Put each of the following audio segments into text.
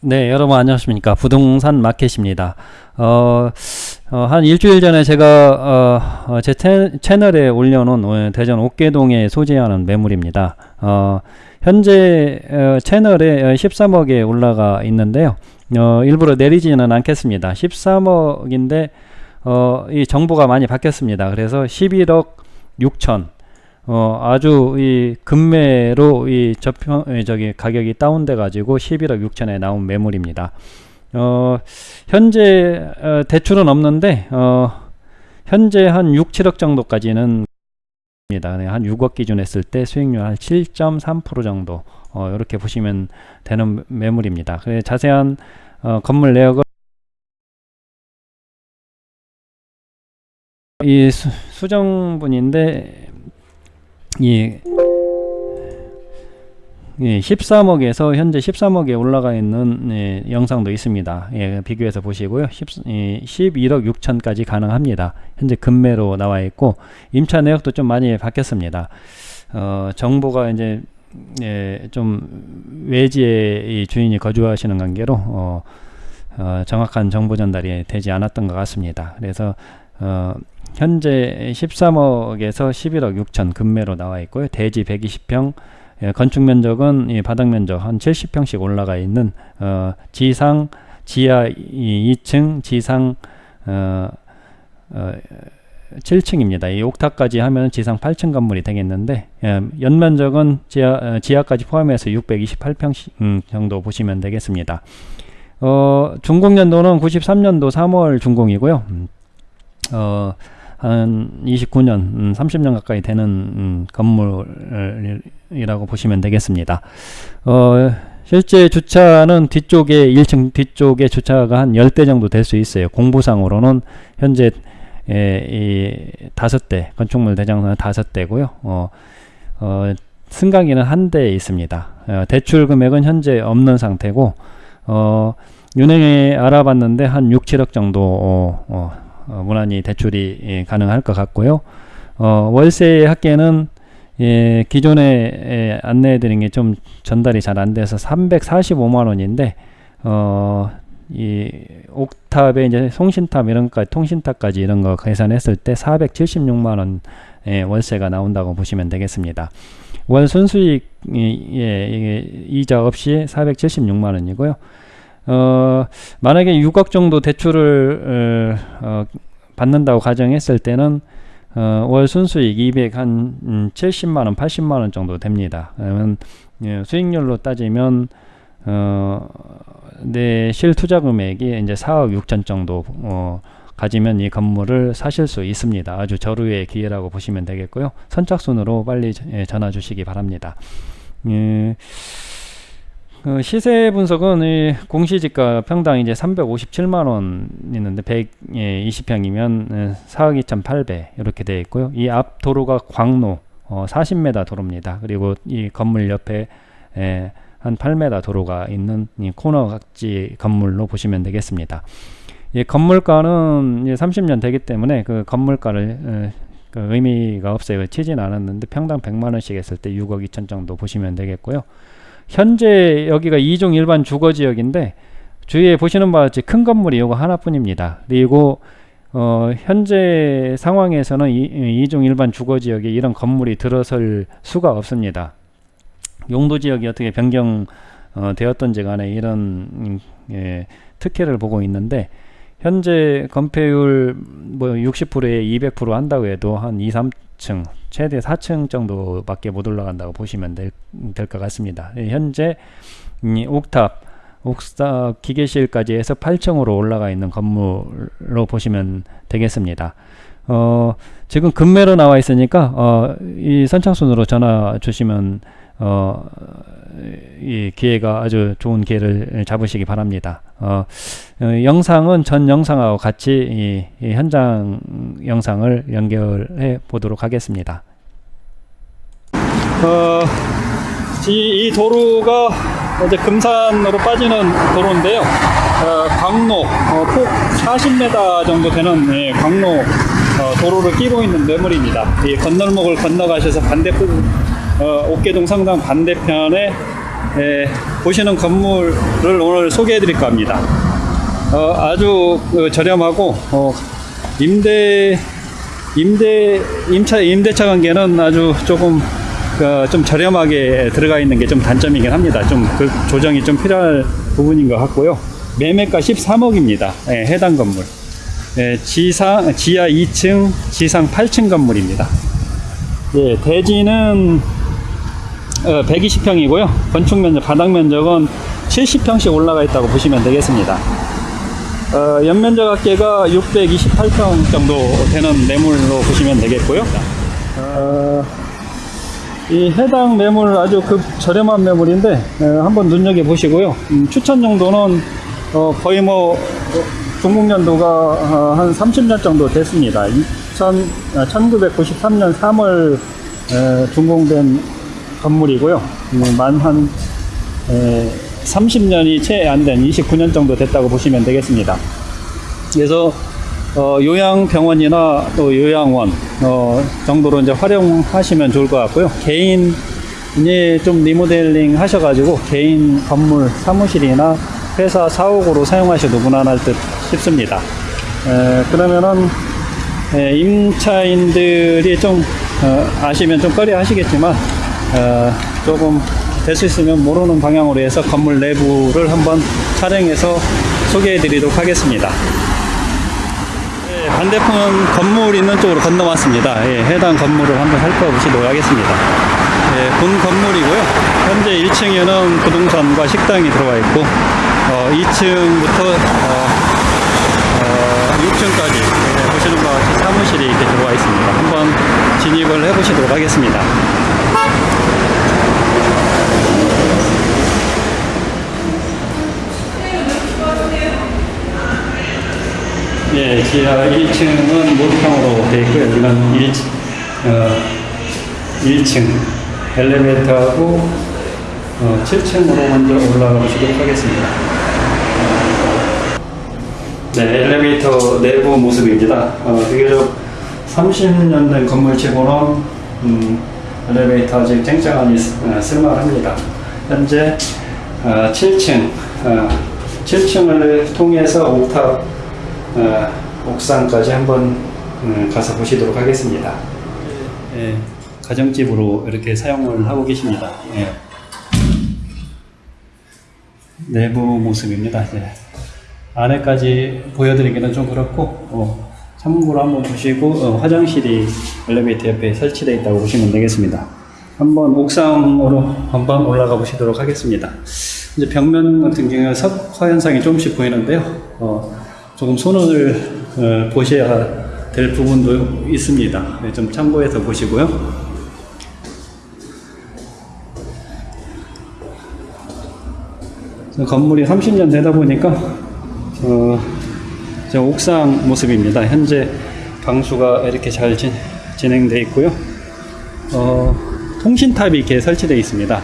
네, 여러분 안녕하십니까. 부동산 마켓입니다. 어, 어, 한 일주일 전에 제가 어, 어, 제 채,널에 올려놓은 어, 대전 옥계동에 소재하는 매물입니다. 어, 현재 어, 채널에 13억에 올라가 있는데요. 어, 일부러 내리지는 않겠습니다. 13억인데 어, 이 정보가 많이 바뀌었습니다. 그래서 11억 6천 어, 아주 이 금매로 이 저평 저기 가격이 다운돼 가지고 11억 6천에 나온 매물입니다. 어, 현재 어, 대출은 없는데 어, 현재 한 6, 7억 정도까지는. 네, 한 6억 기준 했을 때 수익률 한 7.3% 정도 어, 이렇게 보시면 되는 매물입니다. 그래 자세한 어, 건물 내역을 이 수, 수정분인데 예. 예, 13억에서 현재 13억에 올라가 있는 예, 영상도 있습니다. 예, 비교해서 보시고요. 10, 예, 11억 6천까지 가능합니다. 현재 금매로 나와 있고 임차 내역도 좀 많이 바뀌었습니다. 어, 정보가 이제 예, 좀 외지에 주인이 거주하시는 관계로 어, 어, 정확한 정보 전달이 되지 않았던 것 같습니다. 그래서 어, 현재 13억에서 11억 6천 금매로 나와 있고요. 대지 120평, 예, 건축 면적은 이 바닥 면적 한 70평씩 올라가 있는 어, 지상 지하 2층 지상 어, 어, 7층입니다. 이 옥탑까지 하면 지상 8층 건물이 되겠는데 예, 연면적은 지하, 어, 지하까지 포함해서 628평 음, 정도 보시면 되겠습니다. 어, 준공 연도는 93년도 3월 준공이고요. 음, 어, 한 29년, 음, 30년 가까이 되는 음, 건물이라고 보시면 되겠습니다. 어, 실제 주차는 뒤쪽에 1층 뒤쪽에 주차가 한 10대 정도 될 수 있어요. 공부상으로는 현재 에, 이 다섯 대 건축물 대장은 다섯 대고요. 어, 어, 승강기는 한 대 있습니다. 어, 대출 금액은 현재 없는 상태고 어, 은행에 알아봤는데 한 6, 7억 정도 어, 어, 어, 무난히 대출이 예, 가능할 것 같고요. 어, 월세 합계는 예, 기존에 예, 안내해 드린 게 좀 전달이 잘 안 돼서 345만 원인데 어, 이 옥탑에 이제 송신탑 이런 거 통신탑까지 이런 거 계산했을 때 476만 원 예, 월세가 나온다고 보시면 되겠습니다. 월 순수익 예, 이자 없이 476만 원이고요. 어, 만약에 6억 정도 대출을 어, 받는다고 가정했을 때는 어, 월 순수익 200 한 음, 70만원 80만원 정도 됩니다. 그러면 예, 수익률로 따지면 어, 내 실투자 금액이 이제 4억 6천 정도 어, 가지면 이 건물을 사실 수 있습니다. 아주 저루의 기회라고 보시면 되겠고요. 선착순으로 빨리 예, 전화 주시기 바랍니다. 예, 그 시세 분석은 이 공시지가 평당 이제 357만 원 있는데 120평이면 4억 2,800 이렇게 되어 있고요. 이 앞 도로가 광로 어, 40m 도로입니다. 그리고 이 건물 옆에 에, 한 8m 도로가 있는 이 코너 각지 건물로 보시면 되겠습니다. 이 건물가는 이제 30년 되기 때문에 그 건물가를 에, 그 의미가 없어요. 치진 않았는데 평당 100만 원씩 했을 때 6억 2천 정도 보시면 되겠고요. 현재 여기가 이종 일반 주거지역인데 주위에 보시는 바와 같이 큰 건물이 이거 하나뿐입니다. 그리고 어, 현재 상황에서는 이, 이종 일반 주거지역에 이런 건물이 들어설 수가 없습니다. 용도지역이 어떻게 변경 어, 되었던지 간에 이런 음, 예, 특혜를 보고 있는데 현재 건폐율 뭐 60%에 200% 한다고 해도 한 2, 3층 최대 4층 정도밖에 못 올라간다고 보시면 될 것 같습니다. 예, 현재 이 옥탑 옥탑 기계실까지 해서 8층으로 올라가 있는 건물로 보시면 되겠습니다. 어, 지금 금매로 나와 있으니까 어, 이 선착순으로 전화 주시면 어, 이 기회가 아주 좋은 기회를 잡으시기 바랍니다. 어, 어, 영상은 전 영상하고 같이 이, 이 현장 영상을 연결해 보도록 하겠습니다. 어, 이, 이, 도로가 이제 금산으로 빠지는 도로인데요. 어, 광로 어, 폭 40m 정도 되는 예, 광로 어, 도로를 끼고 있는 매물입니다. 이 건널목을 건너가셔서 반대편 어, 옥계동 성당 반대편에 예, 보시는 건물을 오늘 소개해 드릴까 합니다. 어, 아주 그 저렴하고 어, 임대 임대 임차 임대차 관계는 아주 조금 그, 좀 저렴하게 들어가 있는 게 좀 단점이긴 합니다. 좀 그 조정이 좀 필요할 부분인 것 같고요. 매매가 13억입니다. 예, 해당 건물. 예, 지상 지하 2층, 지상 8층 건물입니다. 예, 대지는 어, 120평이고요. 건축 면적, 바닥 면적은 70평씩 올라가 있다고 보시면 되겠습니다. 어, 연면적 합계가 628평 정도 되는 매물로 보시면 되겠고요. 어, 이 해당 매물 아주 급 저렴한 매물인데 어, 한번 눈여겨 보시고요. 음, 추천 정도는 어, 거의 뭐 어, 중국년도가 어, 한 30년 정도 됐습니다. 2000, 아, 1993년 3월 에, 준공된 건물이고요. 음, 만한 30년이 채 안 된 29년 정도 됐다고 보시면 되겠습니다. 그래서 어, 요양병원이나 또 요양원 어, 정도로 이제 활용하시면 좋을 것 같고요. 개인이 좀 리모델링 하셔가지고 개인 건물 사무실이나 회사 사옥으로 사용하셔도 무난할 듯 싶습니다. 에, 그러면은 에, 임차인들이 좀 어, 아시면 좀 꺼려 하시겠지만 어, 조금 될 수 있으면 모르는 방향으로 해서 건물 내부를 한번 촬영해서 소개해 드리도록 하겠습니다. 네, 반대편 건물 있는 쪽으로 건너왔습니다. 예, 해당 건물을 한번 살펴보시도록 하겠습니다. 예, 본 건물이고요. 현재 1층에는 부동산과 식당이 들어와 있고, 어, 2층부터 어, 6층까지 보시는 바와 같이 사무실이 이렇게 들어와 있습니다. 한번 진입을 해보시도록 하겠습니다. 예, 지하 1층은 모두탕으로 되어 있고요. 여기는 1, 어, 1층 엘리베이터하고 어, 7층으로 먼저 올라가 보시도록 하겠습니다. 네, 엘리베이터 내부 모습입니다. 어, 비교적 30년 된 건물치고는 음, 엘리베이터 아직 쨍쨍하니 쓰- 어, 쓸만합니다. 현재 어, 7층, 어, 7층을 통해서 옥탑 어, 옥상까지 한번 음, 가서 보시도록 하겠습니다. 예, 가정집으로 이렇게 사용을 하고 계십니다. 예. 내부 모습입니다. 이제 안에까지 보여드리기는 좀 그렇고 어, 참고로 한번 보시고 어, 화장실이 엘리베이터 옆에 설치되어 있다고 보시면 되겠습니다. 한번 옥상으로 한번 올라가 보시도록 하겠습니다. 이제 벽면 같은 경우에 석화 현상이 조금씩 보이는데요. 어, 조금 손을 어, 보셔야 될 부분도 있습니다. 네, 좀 참고해서 보시고요. 건물이 30년 되다 보니까 어, 저 옥상 모습입니다. 현재 방수가 이렇게 잘 진, 진행되어 있고요. 어, 통신탑이 이렇게 설치되어 있습니다.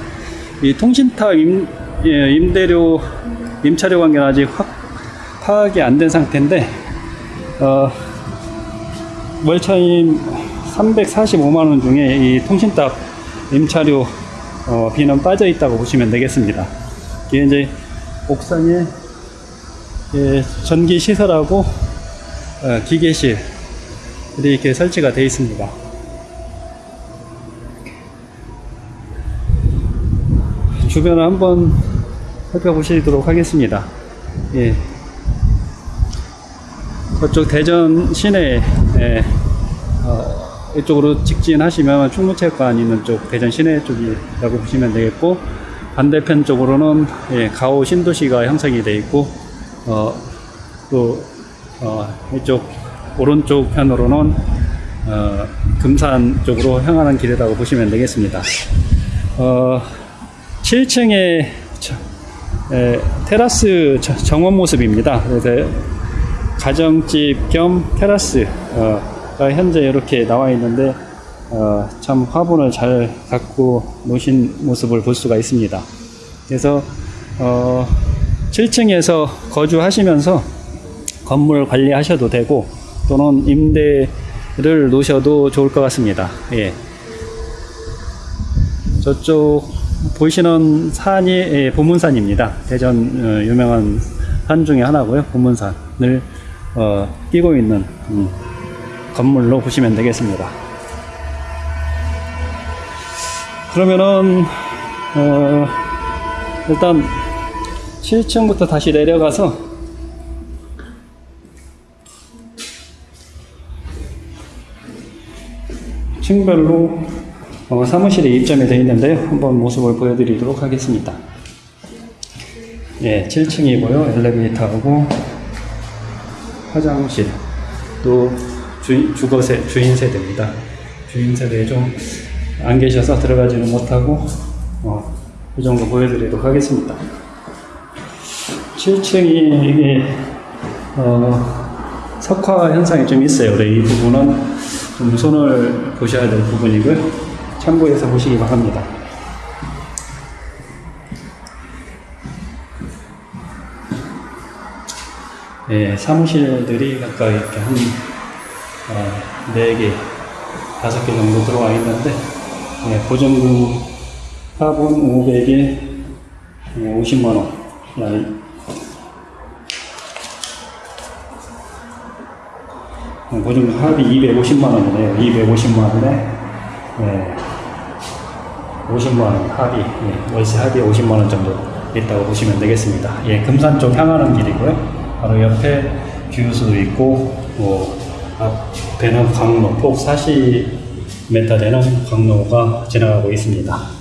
이 통신탑 임, 예, 임대료, 임차료 관계는 아직 확 파악이 안 된 상태인데, 어, 월차임 345만원 중에 이 통신탑 임차료 어, 비는 빠져 있다고 보시면 되겠습니다. 이게 이제 옥상에 예, 전기 시설하고 어, 기계실 이렇게 설치가 되어 있습니다. 주변을 한번 살펴보시도록 하겠습니다. 예. 저쪽 대전 시내 예, 어, 이쪽으로 직진하시면 충무체육관 있는 쪽 대전 시내 쪽이라고 보시면 되겠고 반대편 쪽으로는 예, 가오 신도시가 형성이 되어 있고 어, 또 어, 이쪽 오른쪽 편으로는 어, 금산 쪽으로 향하는 길이라고 보시면 되겠습니다. 어, 7층에 에, 테라스 저- 정원 모습입니다. 그래서 가정집 겸 테라스가 현재 이렇게 나와 있는데 어, 참 화분을 잘 갖고 노신 모습을 볼 수가 있습니다. 그래서 어, 7층에서 거주하시면서 건물 관리하셔도 되고 또는 임대를 놓으셔도 좋을 것 같습니다. 예. 저쪽 보시는 산이 예, 보문산입니다. 대전 어, 유명한 산 중에 하나고요. 보문산을 어, 끼고 있는 음, 건물로 보시면 되겠습니다. 그러면은 어, 일단 7층부터 다시 내려가서 층별로 어, 사무실에 입점이 되어 있는데요. 한번 모습을 보여드리도록 하겠습니다. 예, 7층이고요. 엘리베이터하고 화장실, 또 주, 주거세, 주인 세대입니다. 주인 세대에 좀 안 계셔서 들어가지는 못하고 어, 이 정도 보여드리도록 하겠습니다. 7층이 이게 어, 석화 현상이 좀 있어요. 이 부분은 좀 손을 보셔야 될 부분이고요. 참고해서 보시기 바랍니다. 예, 사무실들이 각각 이렇게 한 어, 4개, 5개 정도 들어와 있는데 예, 보증금 합은 500에 50만원 보증금 합이 250만 원이네요. 250만 원에 예, 50만 원 합이 예, 월세 합이 50만 원 정도 있다고 보시면 되겠습니다. 예, 금산 쪽 향하는 길이고요. 바로 옆에 규수도 있고 뭐 앞에는 강로 폭 40m 되는 강로가 지나가고 있습니다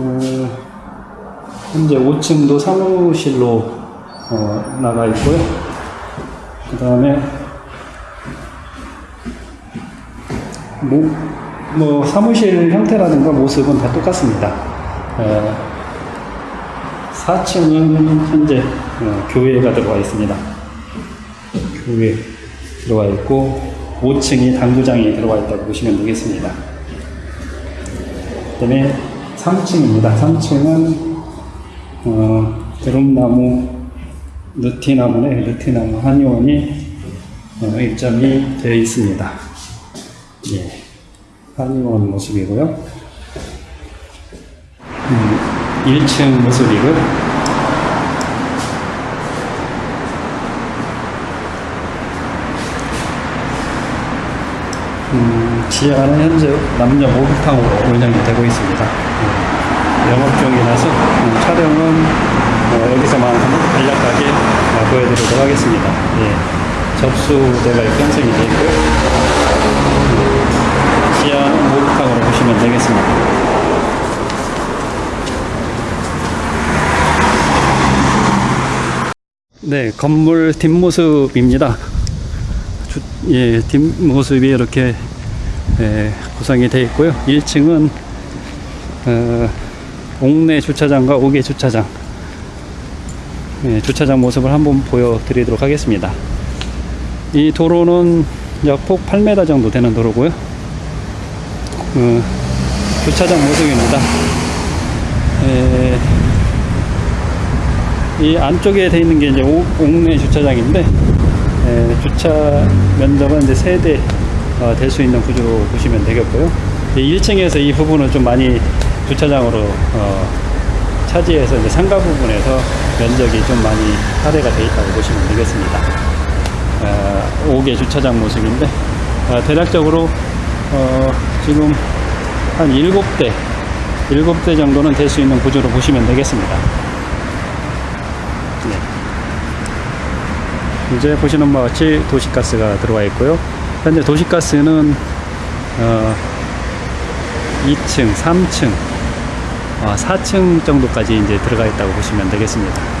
어, 현재 5층도 사무실로 어, 나가 있고요. 그 다음에 뭐, 뭐 사무실 형태라든가 모습은 다 똑같습니다. 어, 4층은 현재 어, 교회가 들어와 있습니다. 교회 들어와 있고 5층이 당구장이 들어와 있다고 보시면 되겠습니다. 그 다음에 3층입니다. 3층은 어, 드럼나무, 느티나무네, 느티나무 한의원이 어, 입점이 되어 있습니다. 예, 한의원 모습이고요. 음, 1층 모습이고요. 음, 지하는 현재 남녀 목욕탕으로 운영이 되고 있습니다. 음, 영업 중이라서 음, 촬영은 어, 여기서만 간략하게 어, 보여드리도록 하겠습니다. 예, 접수대가 편성이 되어 있고요. 음, 지하는 목욕탕으로 보시면 되겠습니다. 네, 건물 뒷모습입니다. 주, 예, 뒷모습이 이렇게 예, 구성이 되어 있고요. 1층은 어, 옥내 주차장과 옥외 주차장 예, 주차장 모습을 한번 보여드리도록 하겠습니다. 이 도로는 약폭 8m 정도 되는 도로고요. 어, 주차장 모습입니다. 예, 이 안쪽에 돼 있는 게 이제 옥, 옥내 주차장인데 에, 주차 면적은 이제 세대 어, 될 수 있는 구조로 보시면 되겠고요. 1층에서 이 부분은 좀 많이 주차장으로 어, 차지해서 이제 상가 부분에서 면적이 좀 많이 할애가 되어 있다고 보시면 되겠습니다. 어, 5개 주차장 모습인데 어, 대략적으로 어, 지금 한 7대 7대 정도는 될 수 있는 구조로 보시면 되겠습니다. 네. 이제 보시는 바와 같이 도시가스가 들어와 있고요. 현재 도시가스는 어 2층, 3층, 어 4층 정도까지 이제 들어가 있다고 보시면 되겠습니다.